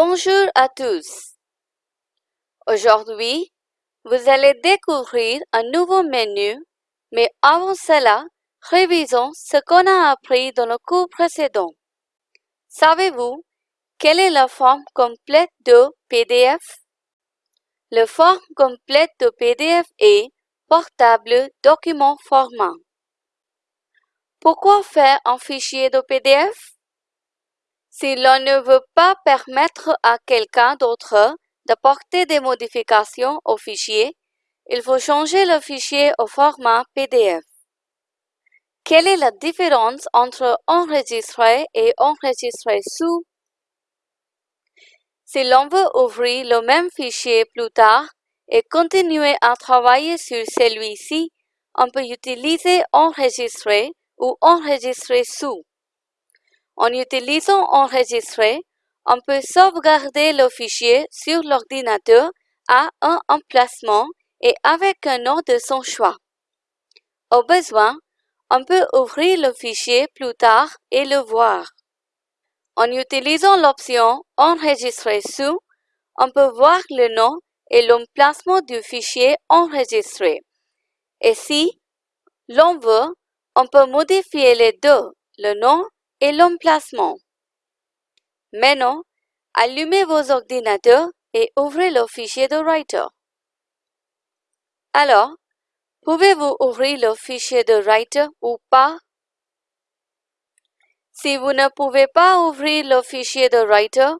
Bonjour à tous. Aujourd'hui, vous allez découvrir un nouveau menu, mais avant cela, révisons ce qu'on a appris dans le cours précédent. Savez-vous quelle est la forme complète de PDF? La forme complète de PDF est portable document format. Pourquoi faire un fichier de PDF? Si l'on ne veut pas permettre à quelqu'un d'autre d'apporter des modifications au fichier, il faut changer le fichier au format PDF. Quelle est la différence entre enregistrer et enregistrer sous? Si l'on veut ouvrir le même fichier plus tard et continuer à travailler sur celui-ci, on peut utiliser enregistrer ou enregistrer sous. En utilisant Enregistrer, on peut sauvegarder le fichier sur l'ordinateur à un emplacement et avec un nom de son choix. Au besoin, on peut ouvrir le fichier plus tard et le voir. En utilisant l'option Enregistrer sous, on peut voir le nom et l'emplacement du fichier enregistré. Et si l'on veut, on peut modifier les deux, le nom et l'emplacement. Maintenant, allumez vos ordinateurs et ouvrez le fichier de Writer. Alors, pouvez-vous ouvrir le fichier de Writer ou pas? Si vous ne pouvez pas ouvrir le fichier de Writer,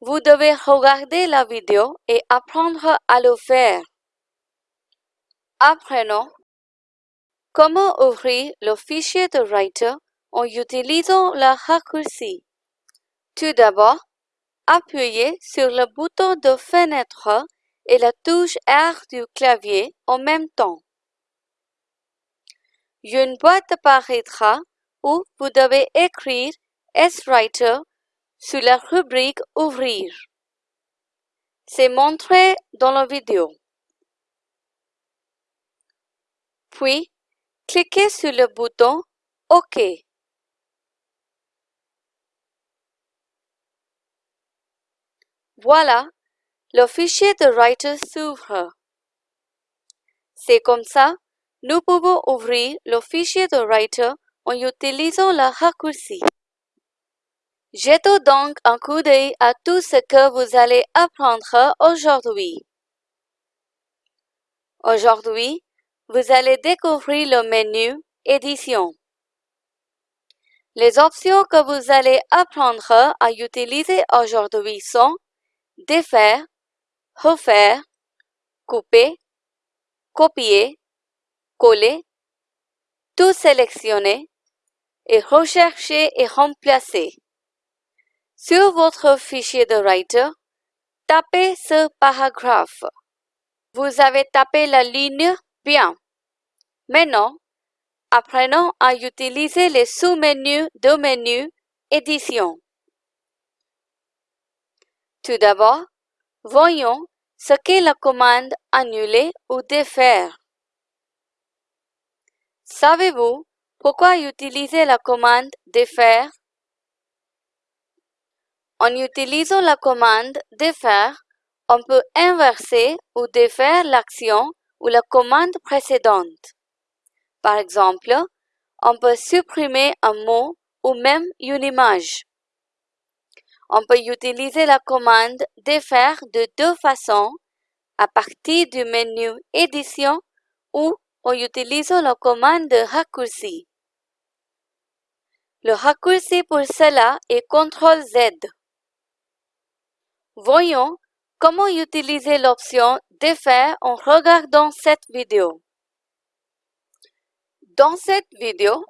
vous devez regarder la vidéo et apprendre à le faire. Apprenons comment ouvrir le fichier de Writer en utilisant le raccourci. Tout d'abord, appuyez sur le bouton de fenêtre et la touche R du clavier en même temps. Une boîte apparaîtra où vous devez écrire S-Writer sur la rubrique Ouvrir. C'est montré dans la vidéo. Puis, cliquez sur le bouton OK. Voilà, le fichier de Writer s'ouvre. C'est comme ça, nous pouvons ouvrir le fichier de Writer en utilisant le raccourci. Jetons donc un coup d'œil à tout ce que vous allez apprendre aujourd'hui. Aujourd'hui, vous allez découvrir le menu Édition. Les options que vous allez apprendre à utiliser aujourd'hui sont défaire, refaire, couper, copier, coller, tout sélectionner et rechercher et remplacer. Sur votre fichier de Writer, tapez ce paragraphe. Vous avez tapé la ligne Bien. Maintenant, apprenons à utiliser les sous-menus de menu Édition. Tout d'abord, voyons ce qu'est la commande annuler ou défaire. Savez-vous pourquoi utiliser la commande défaire? En utilisant la commande défaire, on peut inverser ou défaire l'action ou la commande précédente. Par exemple, on peut supprimer un mot ou même une image. On peut utiliser la commande défaire de deux façons, à partir du menu Édition ou en utilisant la commande de raccourci. Le raccourci pour cela est CTRL-Z. Voyons comment utiliser l'option Défaire en regardant cette vidéo. Dans cette vidéo,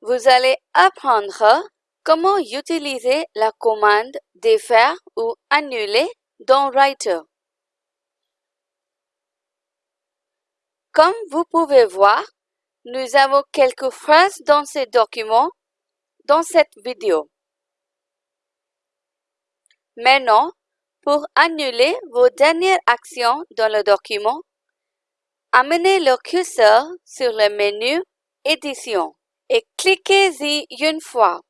vous allez apprendre Comment utiliser la commande défaire ou annuler dans Writer? Comme vous pouvez voir, nous avons quelques phrases dans ce document dans cette vidéo. Maintenant, pour annuler vos dernières actions dans le document, amenez le curseur sur le menu Édition et cliquez-y une fois.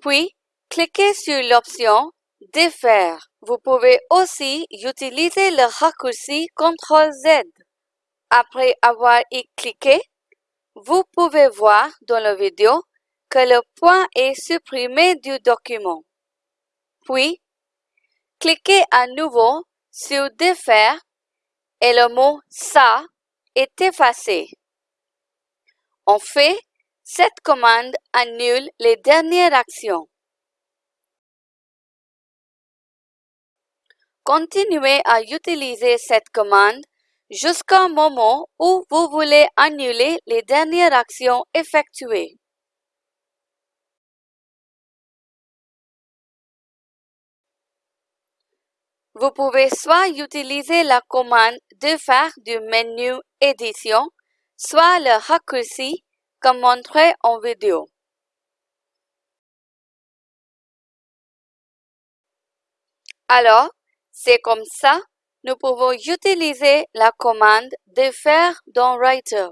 Puis, cliquez sur l'option défaire. Vous pouvez aussi utiliser le raccourci CTRL-Z. Après avoir y cliqué, vous pouvez voir dans la vidéo que le point est supprimé du document. Puis, cliquez à nouveau sur Défaire et le mot Ça est effacé. En fait, cette commande annule les dernières actions. Continuez à utiliser cette commande jusqu'au moment où vous voulez annuler les dernières actions effectuées. Vous pouvez soit utiliser la commande de faire du menu Édition, soit le raccourci comme montré en vidéo. Alors, c'est comme ça, nous pouvons utiliser la commande de faire dans Writer.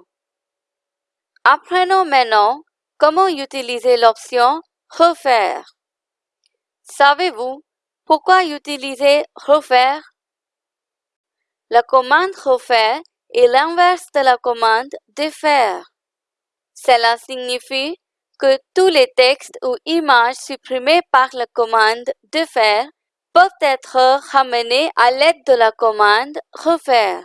Apprenons maintenant comment utiliser l'option Refaire. Savez-vous pourquoi utiliser refaire? La commande refaire est l'inverse de la commande défaire. Cela signifie que tous les textes ou images supprimés par la commande défaire peuvent être ramenés à l'aide de la commande refaire.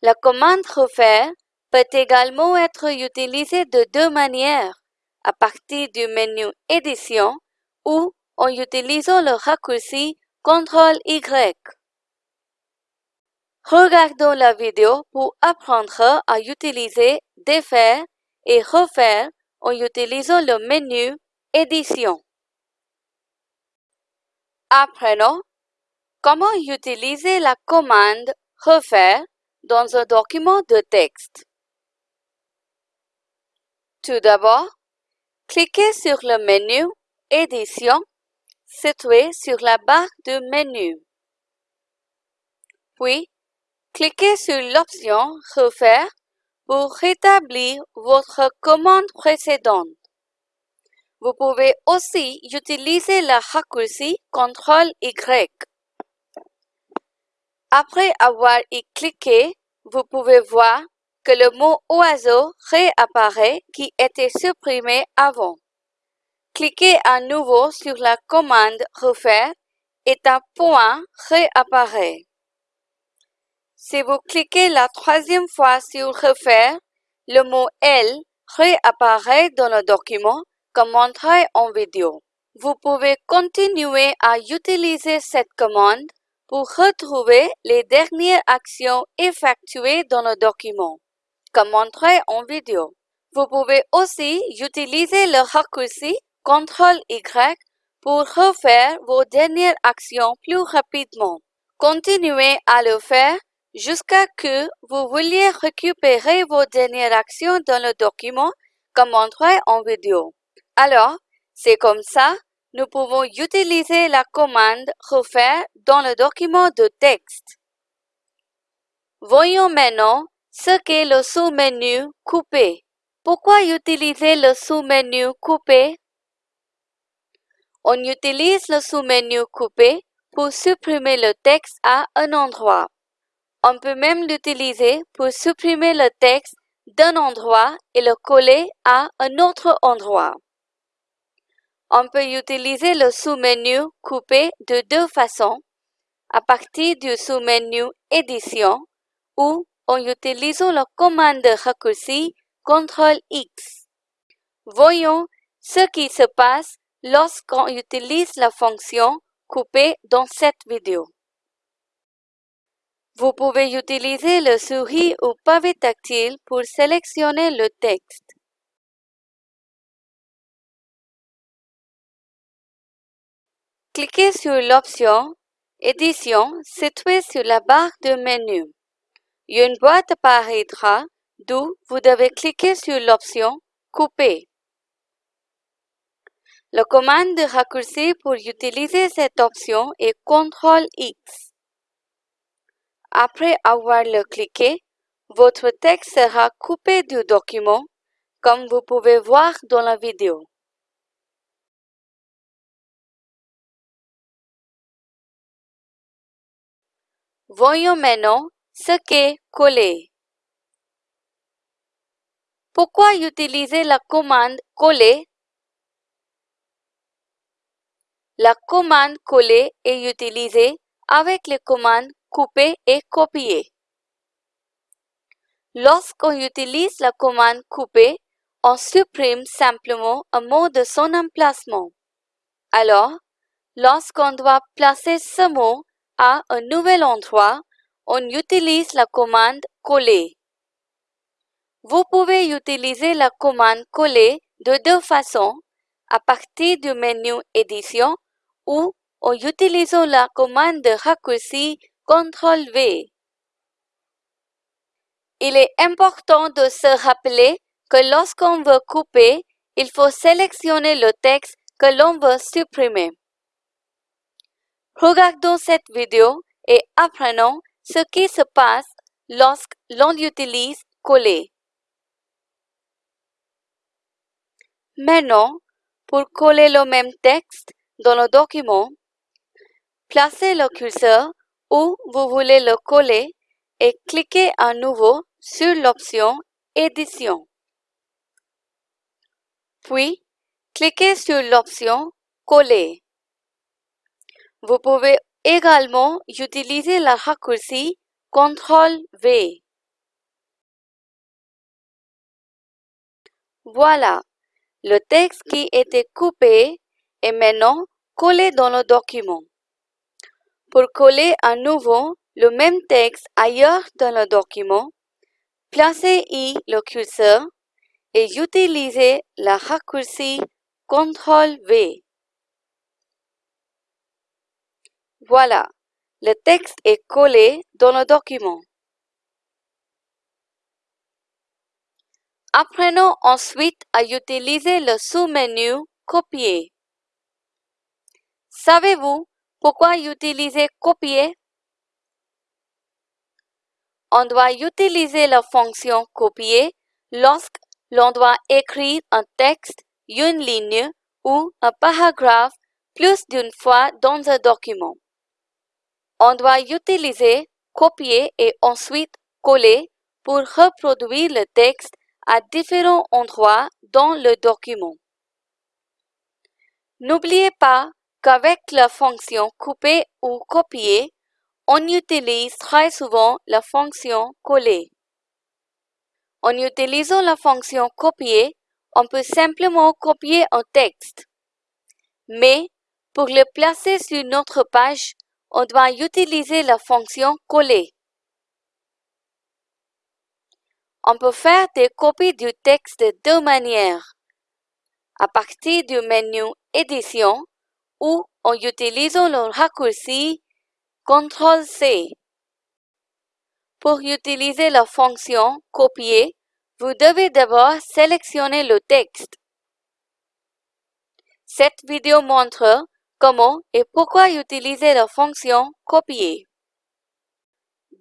La commande refaire peut également être utilisée de deux manières, à partir du menu Édition ou en utilisant le raccourci CTRL-Y. Regardons la vidéo pour apprendre à utiliser défaire et refaire en utilisant le menu Édition. Apprenons comment utiliser la commande Refaire dans un document de texte. Tout d'abord, cliquez sur le menu Édition situé sur la barre de menu. Puis, cliquez sur l'option Refaire pour rétablir votre commande précédente. Vous pouvez aussi utiliser le raccourci CTRL-Y. Après avoir y cliqué, vous pouvez voir que le mot oiseau réapparaît qui était supprimé avant. Cliquez à nouveau sur la commande Refaire et un point réapparaît. Si vous cliquez la troisième fois sur Refaire, le mot L réapparaît dans le document comme montré en vidéo. Vous pouvez continuer à utiliser cette commande pour retrouver les dernières actions effectuées dans le document, comme montré en vidéo. Vous pouvez aussi utiliser le raccourci CTRL-Y pour refaire vos dernières actions plus rapidement. Continuez à le faire jusqu'à que vous vouliez récupérer vos dernières actions dans le document comme montré en vidéo. Alors, c'est comme ça, nous pouvons utiliser la commande Refaire dans le document de texte. Voyons maintenant ce qu'est le sous-menu Couper. Pourquoi utiliser le sous-menu Couper? On utilise le sous-menu Couper pour supprimer le texte à un endroit. On peut même l'utiliser pour supprimer le texte d'un endroit et le coller à un autre endroit. On peut utiliser le sous-menu Couper de deux façons, à partir du sous-menu Édition ou en utilisant la commande de raccourci CTRL-X. Voyons ce qui se passe lorsqu'on utilise la fonction couper dans cette vidéo. Vous pouvez utiliser le souris ou pavé tactile pour sélectionner le texte. Cliquez sur l'option Édition située sur la barre de menu. Une boîte apparaîtra d'où vous devez cliquer sur l'option Couper. La commande de raccourci pour utiliser cette option est CTRL-X. Après avoir le cliqué, votre texte sera coupé du document, comme vous pouvez voir dans la vidéo. Voyons maintenant ce qu'est coller. Pourquoi utiliser la commande coller? La commande coller est utilisée avec les commandes couper et copier. Lorsqu'on utilise la commande couper, on supprime simplement un mot de son emplacement. Alors, lorsqu'on doit placer ce mot à un nouvel endroit, on utilise la commande coller. Vous pouvez utiliser la commande coller de deux façons, à partir du menu édition ou en utilisant la commande de raccourci CTRL-V. Il est important de se rappeler que lorsqu'on veut couper, il faut sélectionner le texte que l'on veut supprimer. Regardons cette vidéo et apprenons ce qui se passe lorsque l'on utilise coller. Maintenant, pour coller le même texte dans le document, placez le curseur où vous voulez le coller et cliquez à nouveau sur l'option Édition. Puis, cliquez sur l'option Coller. Vous pouvez également utiliser la raccourci CTRL-V. Voilà, le texte qui était coupé est maintenant collé dans le document. Pour coller à nouveau le même texte ailleurs dans le document, placez y le curseur et utilisez la raccourci CTRL-V. Voilà, le texte est collé dans le document. Apprenons ensuite à utiliser le sous-menu Copier. Savez-vous pourquoi utiliser Copier? On doit utiliser la fonction Copier lorsque l'on doit écrire un texte, une ligne ou un paragraphe plus d'une fois dans un document. On doit utiliser copier et ensuite coller pour reproduire le texte à différents endroits dans le document. N'oubliez pas qu'avec la fonction couper ou copier, on utilise très souvent la fonction coller. En utilisant la fonction copier, on peut simplement copier un texte. Mais pour le placer sur notre page, on doit utiliser la fonction coller. On peut faire des copies du texte de deux manières. À partir du menu Édition ou en utilisant le raccourci CTRL-C. Pour utiliser la fonction Copier, vous devez d'abord sélectionner le texte. Cette vidéo montre comment et pourquoi utiliser la fonction Copier.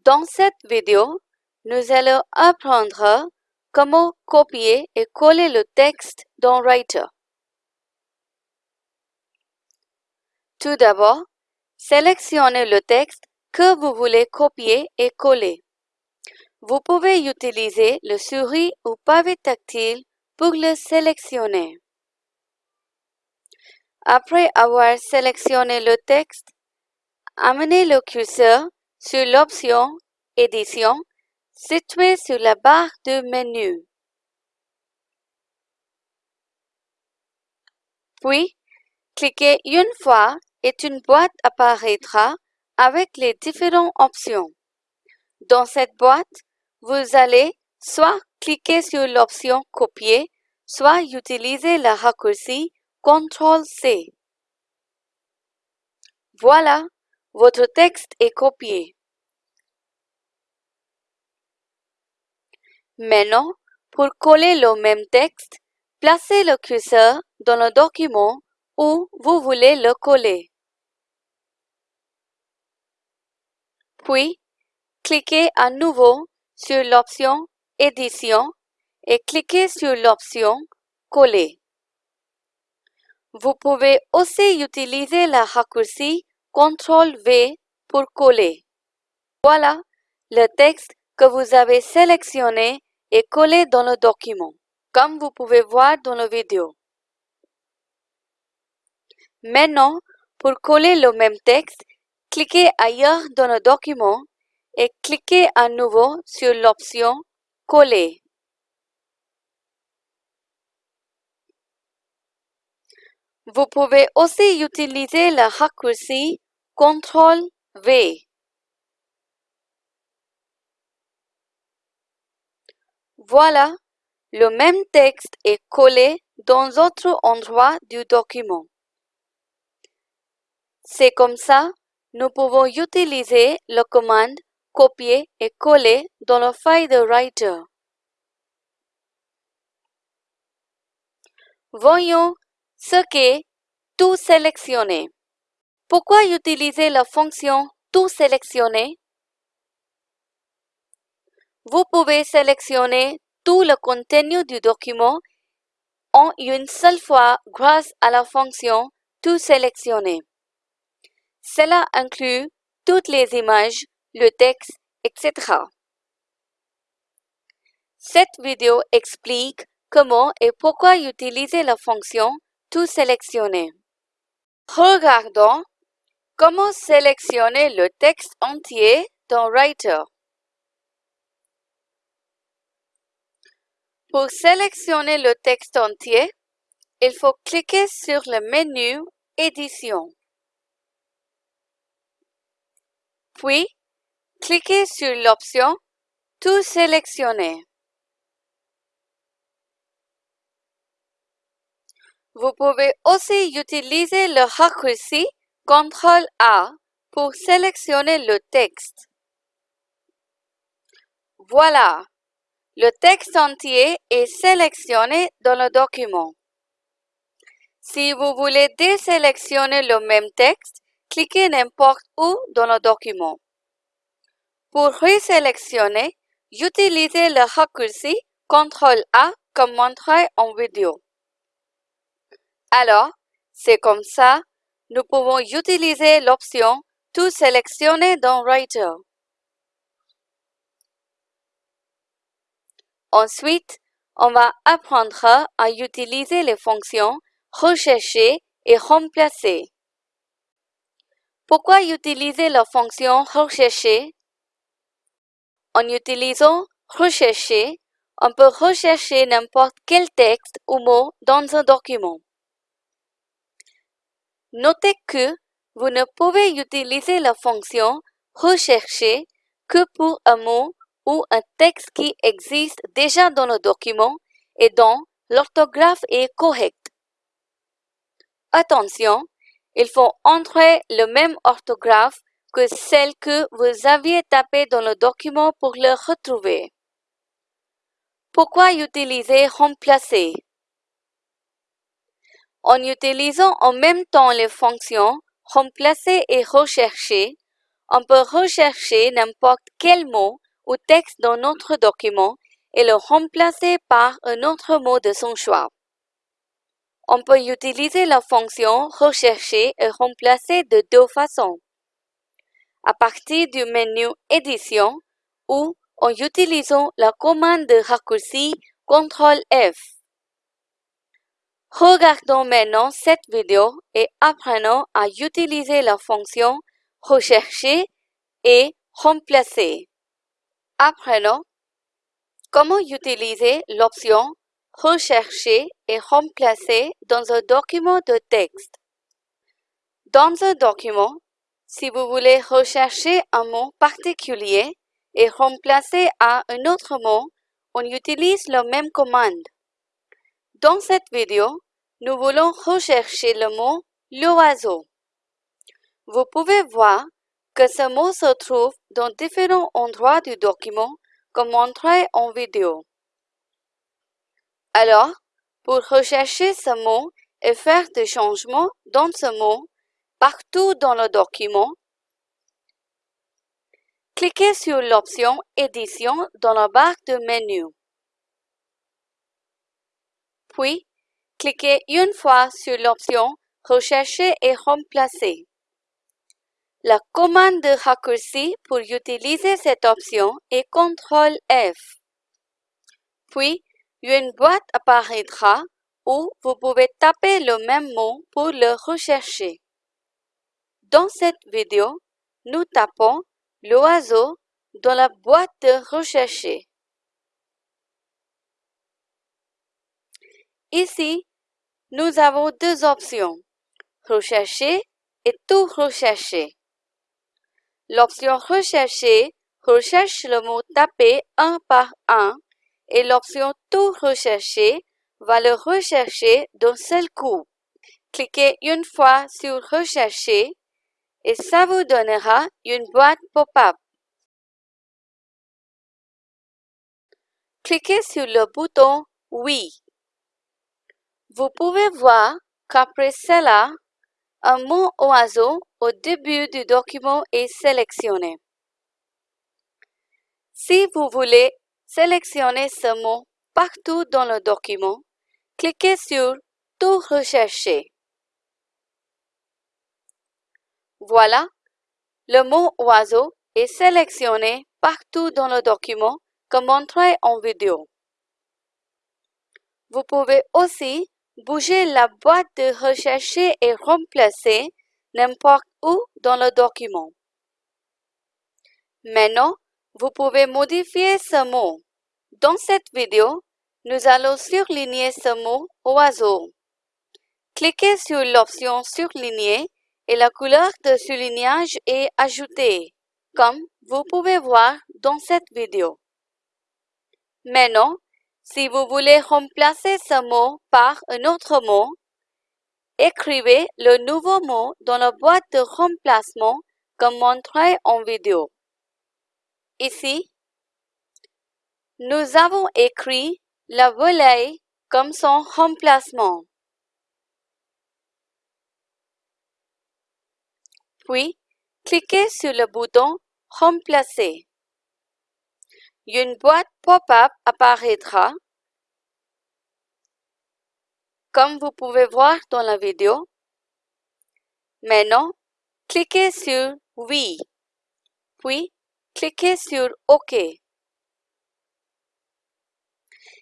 Dans cette vidéo, nous allons apprendre comment copier et coller le texte dans Writer. Tout d'abord, sélectionnez le texte que vous voulez copier et coller. Vous pouvez utiliser le souris ou pavé tactile pour le sélectionner. Après avoir sélectionné le texte, amenez le curseur sur l'option Édition située sur la barre de menu. Puis, cliquez une fois et une boîte apparaîtra avec les différentes options. Dans cette boîte, vous allez soit cliquer sur l'option Copier, soit utiliser la raccourci CTRL-C. Voilà, votre texte est copié. Maintenant, pour coller le même texte, placez le curseur dans le document où vous voulez le coller. Puis, cliquez à nouveau sur l'option Édition et cliquez sur l'option Coller. Vous pouvez aussi utiliser la raccourci CTRL-V pour coller. Voilà le texte que vous avez sélectionné et collé dans le document, comme vous pouvez voir dans la vidéo. Maintenant, pour coller le même texte, cliquez ailleurs dans le document et cliquez à nouveau sur l'option Coller. Vous pouvez aussi utiliser le raccourci CTRL-V. Voilà, le même texte est collé dans d'autres endroits du document. C'est comme ça, nous pouvons utiliser la commande copier et coller dans le file de Writer. Voyons ce qu'est tout sélectionner. Pourquoi utiliser la fonction tout sélectionner? Vous pouvez sélectionner tout le contenu du document en une seule fois grâce à la fonction tout sélectionner. Cela inclut toutes les images, le texte, etc. Cette vidéo explique comment et pourquoi utiliser la fonction tout sélectionner. Regardons comment sélectionner le texte entier dans Writer. Pour sélectionner le texte entier, il faut cliquer sur le menu Édition. Puis, cliquez sur l'option Tout sélectionner. Vous pouvez aussi utiliser le raccourci CTRL-A pour sélectionner le texte. Voilà, le texte entier est sélectionné dans le document. Si vous voulez désélectionner le même texte, cliquez n'importe où dans le document. Pour resélectionner, utilisez le raccourci CTRL-A comme montré en vidéo. Alors, c'est comme ça, nous pouvons utiliser l'option Tout sélectionner dans Writer. Ensuite, on va apprendre à utiliser les fonctions Rechercher et Remplacer. Pourquoi utiliser la fonction Rechercher? En utilisant Rechercher, on peut rechercher n'importe quel texte ou mot dans un document. Notez que vous ne pouvez utiliser la fonction Rechercher que pour un mot ou un texte qui existe déjà dans le document et dont l'orthographe est correcte. Attention, il faut entrer le même orthographe que celle que vous aviez tapée dans le document pour le retrouver. Pourquoi utiliser remplacer? En utilisant en même temps les fonctions remplacer et rechercher, on peut rechercher n'importe quel mot ou texte dans notre document et le remplacer par un autre mot de son choix. On peut utiliser la fonction Rechercher et remplacer de deux façons. À partir du menu Édition ou en utilisant la commande de raccourci CTRL F. Regardons maintenant cette vidéo et apprenons à utiliser la fonction Rechercher et Remplacer. Apprenons comment utiliser l'option rechercher et remplacer dans un document de texte. Dans un document, si vous voulez rechercher un mot particulier et remplacer à un autre mot, on utilise la même commande. Dans cette vidéo, nous voulons rechercher le mot l'oiseau. Vous pouvez voir que ce mot se trouve dans différents endroits du document comme montré en vidéo. Alors, pour rechercher ce mot et faire des changements dans ce mot partout dans le document, cliquez sur l'option Édition dans la barre de menu. Puis, cliquez une fois sur l'option Rechercher et remplacer. La commande de raccourci pour utiliser cette option est CTRL F. Puis, une boîte apparaîtra où vous pouvez taper le même mot pour le rechercher. Dans cette vidéo, nous tapons l'oiseau dans la boîte de rechercher. Ici, nous avons deux options, rechercher et tout rechercher. L'option rechercher recherche le mot tapé un par un et l'option tout rechercher va le rechercher d'un seul coup. Cliquez une fois sur rechercher et ça vous donnera une boîte pop-up. Cliquez sur le bouton Oui. Vous pouvez voir qu'après cela, un mot oiseau au début du document est sélectionné. Si vous voulez sélectionner ce mot partout dans le document, cliquez sur Tout rechercher. Voilà, le mot oiseau est sélectionné partout dans le document comme montré en vidéo. Vous pouvez aussi bouger la boîte de rechercher et remplacer n'importe où dans le document. Maintenant, vous pouvez modifier ce mot. Dans cette vidéo, nous allons surligner ce mot oiseau. Cliquez sur l'option surligner et la couleur de surlignage est ajoutée, comme vous pouvez voir dans cette vidéo. Maintenant, si vous voulez remplacer ce mot par un autre mot, écrivez le nouveau mot dans la boîte de remplacement comme montré en vidéo. Ici, nous avons écrit la volaille comme son remplacement. Puis, cliquez sur le bouton Remplacer une boîte pop-up apparaîtra. Comme vous pouvez voir dans la vidéo. Maintenant, cliquez sur Oui, puis cliquez sur OK.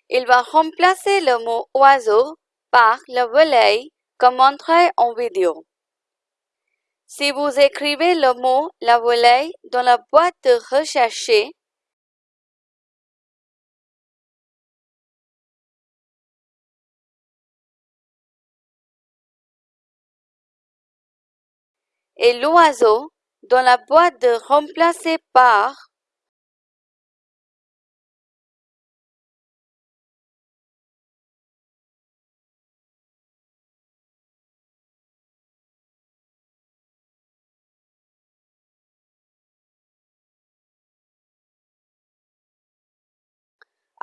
Il va remplacer le mot oiseau par le volaille comme montré en vidéo. Si vous écrivez le mot la volaille dans la boîte de et l'oiseau dans la boîte de remplacer par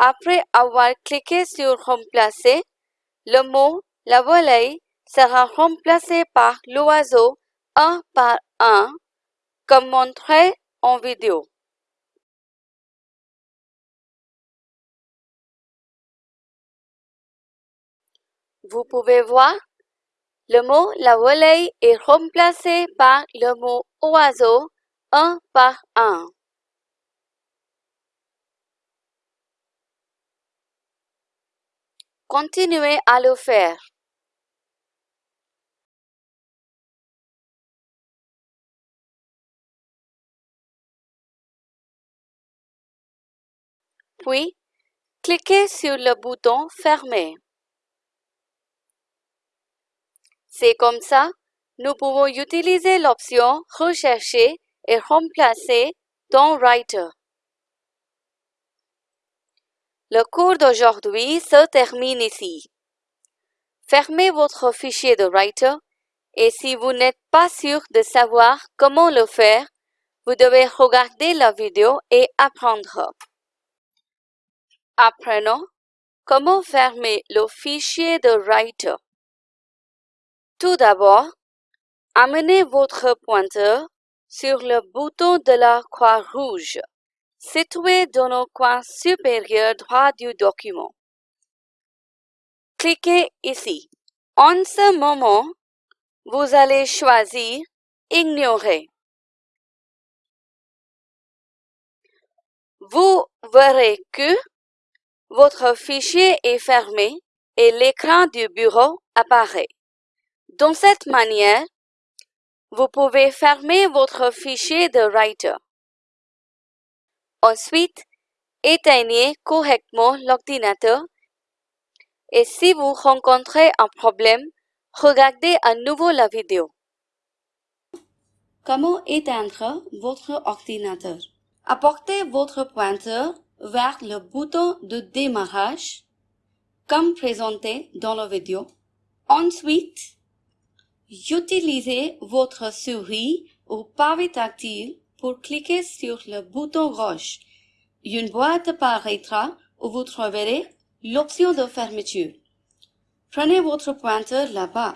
Après avoir cliqué sur Remplacer, le mot la volaille sera remplacé par l'oiseau un par un, comme montré en vidéo. Vous pouvez voir, le mot la volaille est remplacé par le mot oiseau un par un. Continuez à le faire. Puis, cliquez sur le bouton Fermer. C'est comme ça, nous pouvons utiliser l'option Rechercher et remplacer dans Writer. Le cours d'aujourd'hui se termine ici. Fermez votre fichier de Writer et si vous n'êtes pas sûr de savoir comment le faire, vous devez regarder la vidéo et apprendre. Apprenons comment fermer le fichier de Writer. Tout d'abord, amenez votre pointeur sur le bouton de la croix rouge situé dans le coin supérieur droit du document. Cliquez ici. En ce moment, vous allez choisir Ignorer. Vous verrez que votre fichier est fermé et l'écran du bureau apparaît. De cette manière, vous pouvez fermer votre fichier de Writer. Ensuite, éteignez correctement l'ordinateur et si vous rencontrez un problème, regardez à nouveau la vidéo. Comment éteindre votre ordinateur? Apportez votre pointeur vers le bouton de démarrage, comme présenté dans la vidéo. Ensuite, utilisez votre souris ou pavé tactile pour cliquer sur le bouton rouge. Une boîte apparaîtra où vous trouverez l'option de fermeture. Prenez votre pointeur là-bas.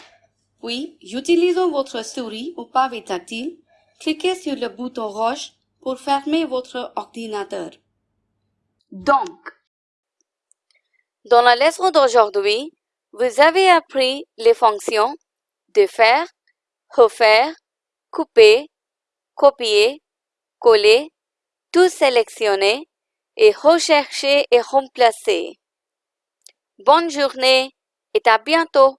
Puis, utilisant votre souris ou pavé tactile, cliquez sur le bouton rouge pour fermer votre ordinateur. Donc, dans la leçon d'aujourd'hui, vous avez appris les fonctions de faire, refaire, couper, copier, coller, tout sélectionner et rechercher et remplacer. Bonne journée et à bientôt!